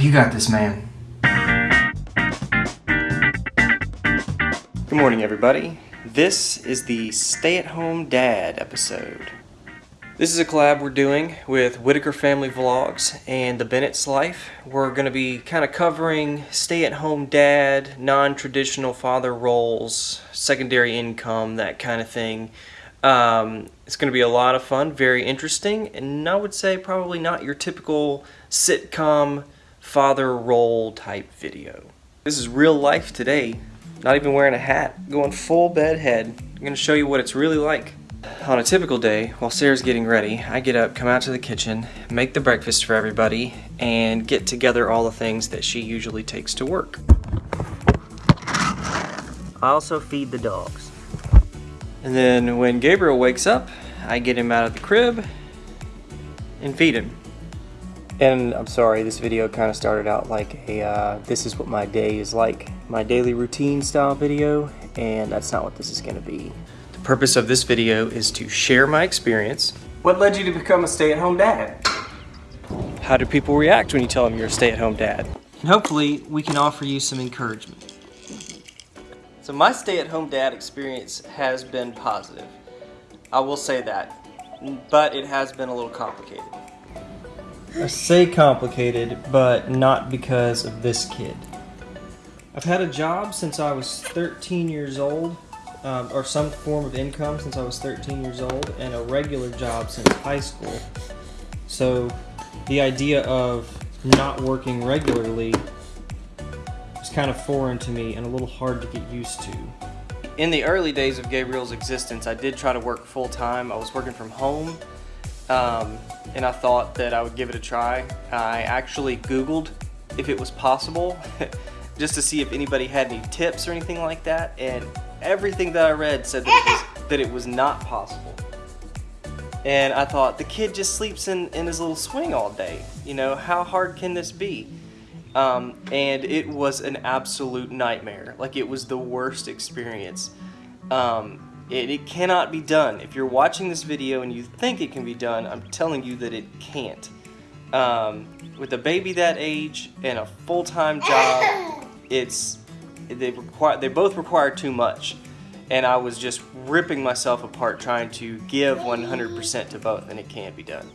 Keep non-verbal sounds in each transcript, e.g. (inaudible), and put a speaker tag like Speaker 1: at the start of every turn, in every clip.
Speaker 1: You got this, man. Good morning, everybody. This is the Stay at Home Dad episode. This is a collab we're doing with Whitaker Family Vlogs and The Bennett's Life. We're going to be kind of covering stay at home dad, non traditional father roles, secondary income, that kind of thing. Um, it's going to be a lot of fun, very interesting, and I would say probably not your typical sitcom father role type video. This is real life today, not even wearing a hat, going full bed head. I'm to show you what it's really like. On a typical day, while Sarah's getting ready, I get up, come out to the kitchen, make the breakfast for everybody, and get together all the things that she usually takes to work. I also feed the dogs. And then when Gabriel wakes up, I get him out of the crib and feed him. And I'm sorry, this video kind of started out like a uh, this is what my day is like, my daily routine style video, and that's not what this is going to be. The purpose of this video is to share my experience. What led you to become a stay-at-home dad? How do people react when you tell them you're a stay-at-home dad? And hopefully we can offer you some encouragement. So my stay-at-home dad experience has been positive. I will say that, but it has been a little complicated. I say complicated, but not because of this kid. I've had a job since I was 13 years old, um, or some form of income since I was 13 years old, and a regular job since high school. So the idea of not working regularly was kind of foreign to me and a little hard to get used to. In the early days of Gabriel's existence, I did try to work full time. I was working from home um, and I thought that I would give it a try. I actually Googled if it was possible (laughs) just to see if anybody had any tips or anything like that and everything that I read said that it was, (laughs) that it was not possible. And I thought, the kid just sleeps in, in his little swing all day. You know, how hard can this be? Um, and it was an absolute nightmare. Like, it was the worst experience. Um, it, it cannot be done. If you're watching this video and you think it can be done, I'm telling you that it can't. Um, with a baby that age and a full-time job, (laughs) it's they require they both require too much, and I was just ripping myself apart trying to give 100% to both, and it can't be done.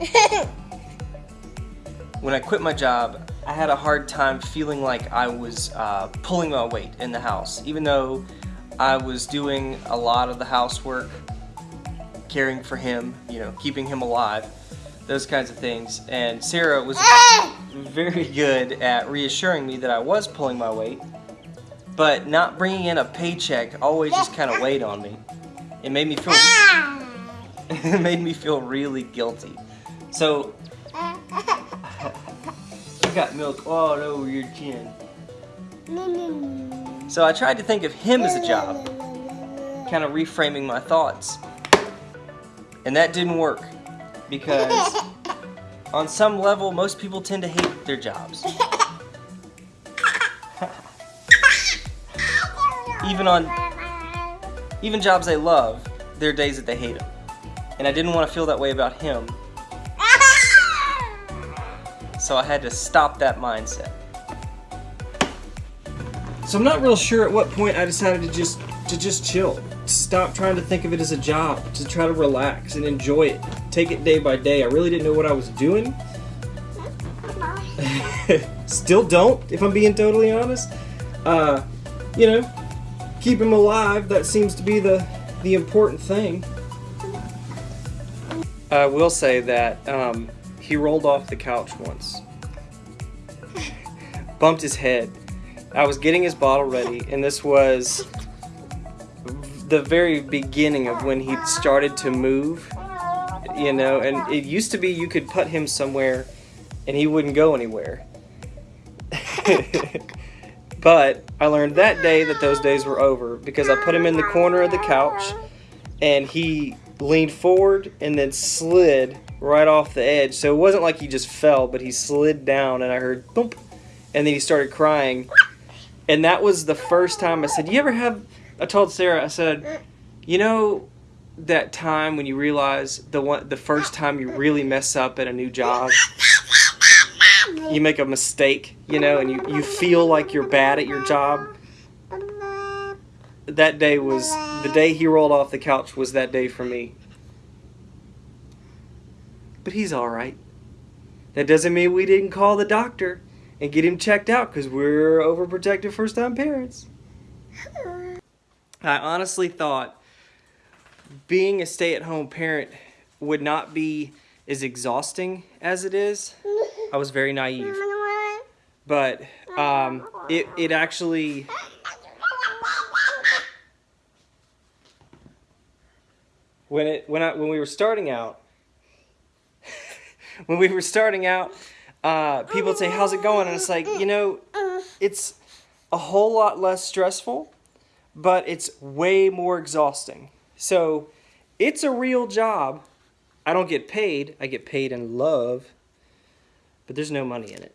Speaker 1: (laughs) when I quit my job, I had a hard time feeling like I was uh, pulling my weight in the house, even though I was doing a lot of the housework, caring for him, you know, keeping him alive, those kinds of things. And Sarah was (laughs) very good at reassuring me that I was pulling my weight, but not bringing in a paycheck always just kind of weighed on me. It made me feel (laughs) it made me feel really guilty. So, (laughs) you got milk all over your chin. So I tried to think of him as a job, kind of reframing my thoughts. And that didn't work because (laughs) on some level, most people tend to hate their jobs. (laughs) even on, even jobs they love, there are days that they hate them. And I didn't want to feel that way about him so I had to stop that mindset. So I'm not real sure at what point I decided to just to just chill. To stop trying to think of it as a job, to try to relax and enjoy it. Take it day by day. I really didn't know what I was doing. (laughs) Still don't, if I'm being totally honest. Uh, you know, keep him alive, that seems to be the, the important thing. I will say that um, he rolled off the couch once. Bumped his head. I was getting his bottle ready, and this was the very beginning of when he started to move. You know, and it used to be you could put him somewhere and he wouldn't go anywhere. (laughs) but I learned that day that those days were over because I put him in the corner of the couch and he leaned forward and then slid right off the edge. So it wasn't like he just fell, but he slid down and I heard thump. And then he started crying. And that was the first time I said, You ever have. I told Sarah, I said, You know, that time when you realize the one, the first time you really mess up at a new job, you make a mistake, you know, and you, you feel like you're bad at your job. That day was the day he rolled off the couch was that day for me. But he's all right. That doesn't mean we didn't call the doctor and get him checked out because we're overprotective first time parents. I honestly thought being a stay at home parent would not be as exhausting as it is. I was very naive. But um, it, it actually. When it when I when we were starting out, (laughs) when we were starting out, uh, people say, "How's it going?" And it's like, you know, it's a whole lot less stressful, but it's way more exhausting. So, it's a real job. I don't get paid. I get paid in love, but there's no money in it.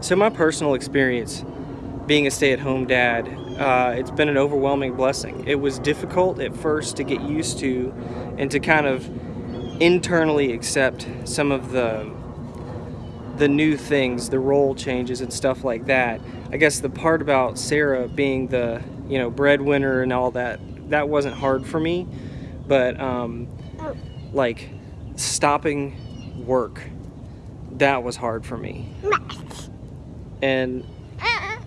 Speaker 1: So my personal experience being a stay-at-home dad, uh, it's been an overwhelming blessing. It was difficult at first to get used to and to kind of internally accept some of the the new things, the role changes and stuff like that. I guess the part about Sarah being the, you know, breadwinner and all that, that wasn't hard for me. But um, like stopping work, that was hard for me. And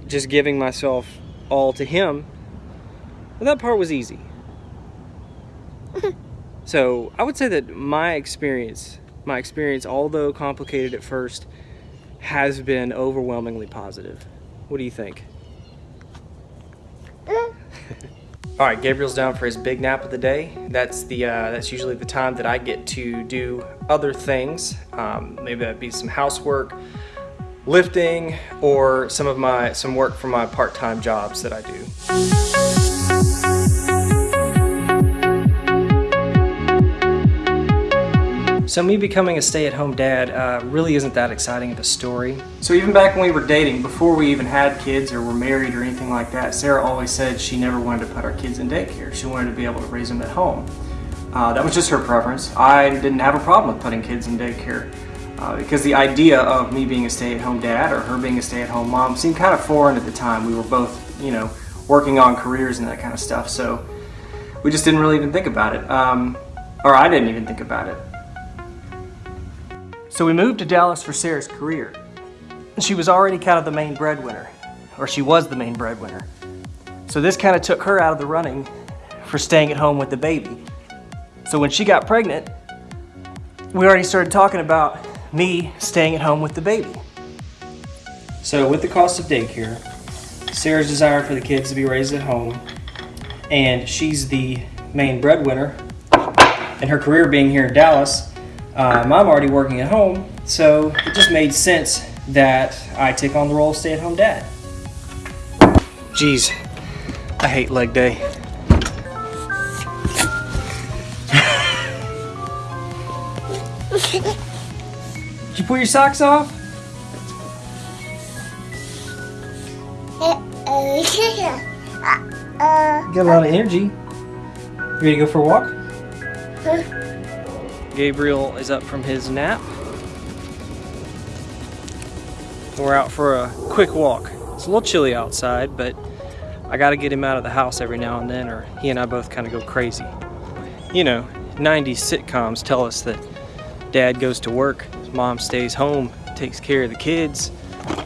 Speaker 1: just giving myself all to him, that part was easy. (laughs) so I would say that my experience, my experience, although complicated at first, has been overwhelmingly positive. What do you think? (laughs) All right, Gabriel's down for his big nap of the day. That's the uh, that's usually the time that I get to do other things. Um, maybe that'd be some housework, lifting, or some of my some work for my part-time jobs that I do. So me becoming a stay-at-home dad uh, really isn't that exciting of a story. So even back when we were dating, before we even had kids or were married or anything like that, Sarah always said she never wanted to put our kids in daycare. She wanted to be able to raise them at home. Uh, that was just her preference. I didn't have a problem with putting kids in daycare uh, because the idea of me being a stay-at-home dad or her being a stay-at-home mom seemed kind of foreign at the time. We were both, you know, working on careers and that kind of stuff, so we just didn't really even think about it. Um, or I didn't even think about it. So we moved to Dallas for Sarah's career. And she was already kind of the main breadwinner, or she was the main breadwinner. So this kind of took her out of the running for staying at home with the baby. So when she got pregnant, we already started talking about me staying at home with the baby. So with the cost of daycare, Sarah's desire for the kids to be raised at home, and she's the main breadwinner, and her career being here in Dallas, um, I'm already working at home, so it just made sense that I take on the role of stay-at-home dad. Jeez, I hate leg day. Did you pull your socks off? (laughs) You got a lot of energy. You ready to go for a walk? Gabriel is up from his nap. We're out for a quick walk. It's a little chilly outside, but I gotta get him out of the house every now and then or he and I both kind of go crazy. You know, 90s sitcoms tell us that dad goes to work, mom stays home, takes care of the kids,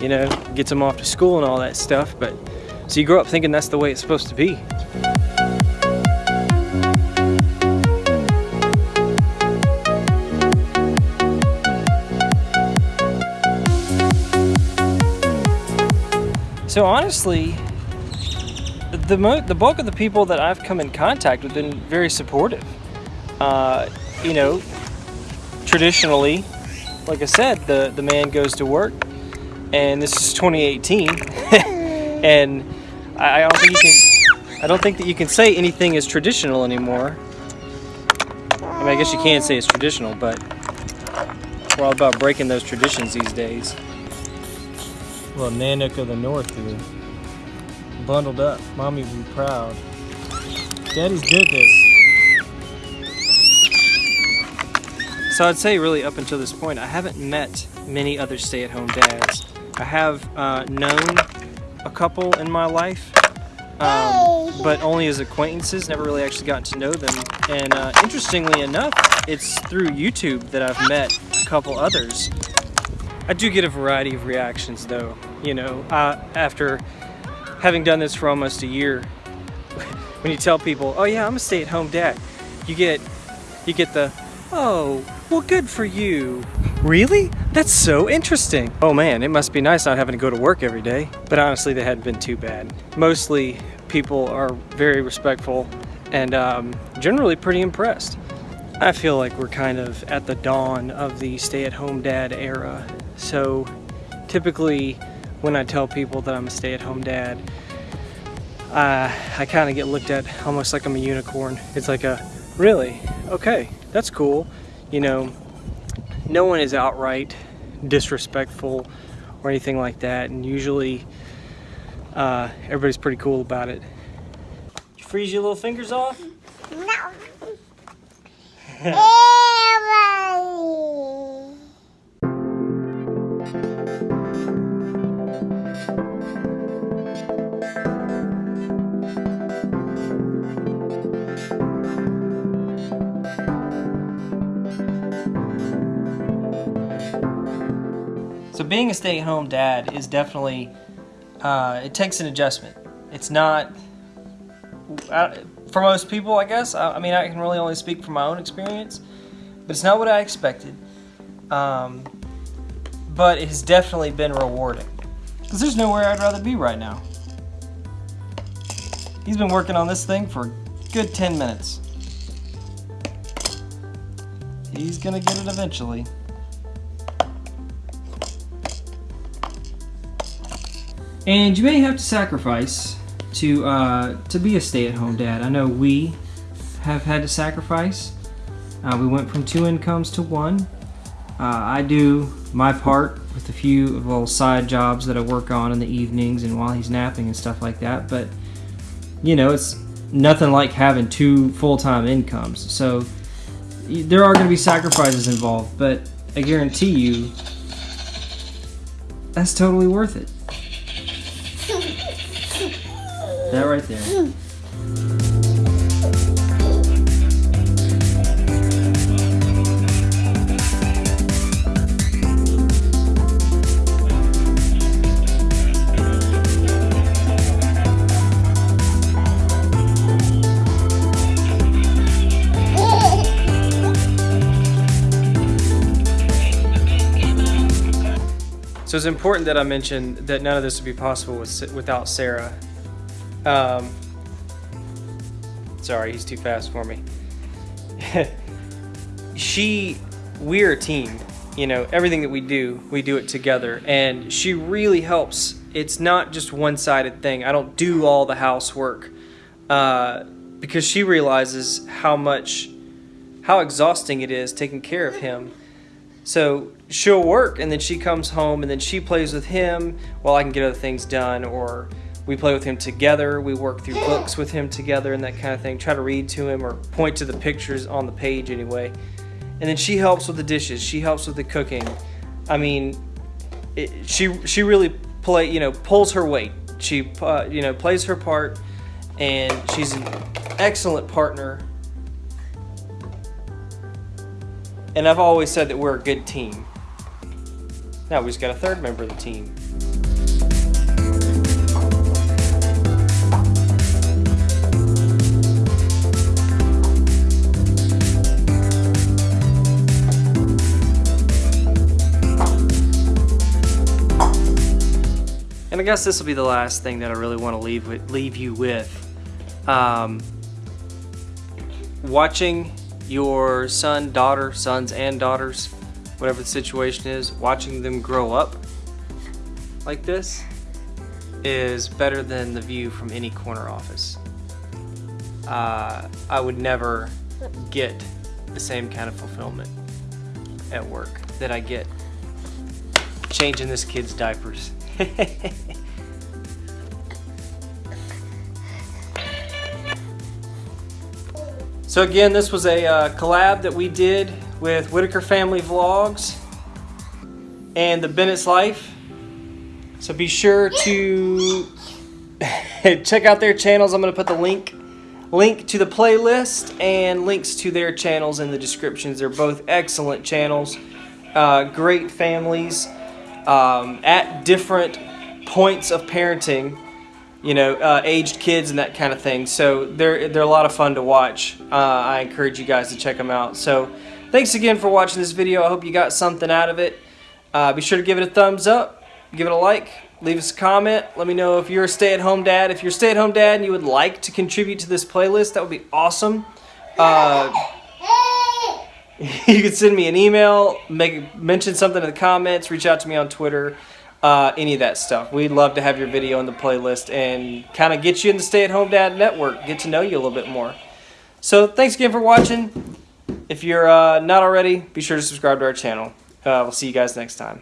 Speaker 1: you know, gets them off to school and all that stuff, but so you grow up thinking that's the way it's supposed to be. So honestly, the the bulk of the people that I've come in contact with have been very supportive. Uh, you know, traditionally, like I said, the the man goes to work, and this is 2018, (laughs) and I, I don't think you can. I don't think that you can say anything is traditional anymore. I mean, I guess you can say it's traditional, but we're all about breaking those traditions these days. Little Nanook of the North here. Bundled up. Mommy would be proud. Daddy's at this. So I'd say really up until this point, I haven't met many other stay-at-home dads. I have uh, known a couple in my life, um, but only as acquaintances, never really actually gotten to know them. And uh, interestingly enough, it's through YouTube that I've met a couple others. I do get a variety of reactions though, you know, uh, after having done this for almost a year, (laughs) when you tell people, oh yeah, I'm a stay-at-home dad, you get, you get the, oh, well good for you. Really? That's so interesting. Oh man, it must be nice not having to go to work every day. But honestly, they hadn't been too bad. Mostly people are very respectful and um, generally pretty impressed. I feel like we're kind of at the dawn of the stay-at-home dad era. So typically when I tell people that I'm a stay-at-home dad, uh, I kind of get looked at almost like I'm a unicorn. It's like a, really? Okay, that's cool. You know, no one is outright disrespectful or anything like that. And usually uh, everybody's pretty cool about it. Did you freeze your little fingers off? (laughs)
Speaker 2: No. (laughs)
Speaker 1: being a stay-at-home dad is definitely, uh, it takes an adjustment. It's not, uh, for most people I guess, I, I, mean I can really only speak from my own experience, but it's not what I expected. Um, but it has definitely been rewarding. Because there's nowhere I'd rather be right now. He's been working on this thing for good 10 minutes. He's gonna get it eventually. And you may have to sacrifice to uh, to be a stay-at-home dad. I know we have had to sacrifice. Uh, we went from two incomes to one. Uh, I do my part with a few little side jobs that I work on in the evenings and while he's napping and stuff like that. But you know, it's nothing like having two full-time incomes. So there are going to be sacrifices involved, but I guarantee you that's totally worth it. That right there. So it's important that I mention that none of this would be possible with, without Sarah. Um, sorry, he's too fast for me. (laughs) she, we're a team. You know, everything that we do, we do it together. And she really helps. It's not just one-sided thing. I don't do all the housework uh, because she realizes how much, how exhausting it is taking care of him. So she'll work and then she comes home and then she plays with him while I can get other things done or we play with him together. We work through books with him together and that kind of thing. Try to read to him or point to the pictures on the page anyway. And then she helps with the dishes. She helps with the cooking. I mean, it, she she really play you know pulls her weight. She uh, you know plays her part, and she's an excellent partner. And I've always said that we're a good team. Now we just got a third member of the team. And I guess this will be the last thing that I really want to leave with, leave you with. Um, watching your son, daughter, sons and daughters, whatever the situation is, watching them grow up like this is better than the view from any corner office. Uh, I would never get the same kind of fulfillment at work that I get changing this kid's diapers. (laughs) so again, this was a uh, collab that we did with Whitaker Family Vlogs and the Bennett's Life. So be sure to (laughs) check out their channels. I'm going to put the link link to the playlist and links to their channels in the descriptions. They're both excellent channels, uh, great families um, at different points of parenting. You know, uh, aged kids and that kind of thing. So they're they're a lot of fun to watch. Uh, I encourage you guys to check them out. So thanks again for watching this video. I hope you got something out of it. Uh, be sure to give it a thumbs up, give it a like, leave us a comment. Let me know if you're a stay-at-home dad. If you're a stay-at-home dad and you would like to contribute to this playlist, that would be awesome. (laughs) You can send me an email, make mention something in the comments, reach out to me on Twitter, uh, any of that stuff. We'd love to have your video in the playlist and kind of get you in the stay-at-home dad network, get to know you a little bit more. So thanks again for watching. If you're uh, not already, be sure to subscribe to our channel. Uh, we'll see you guys next time.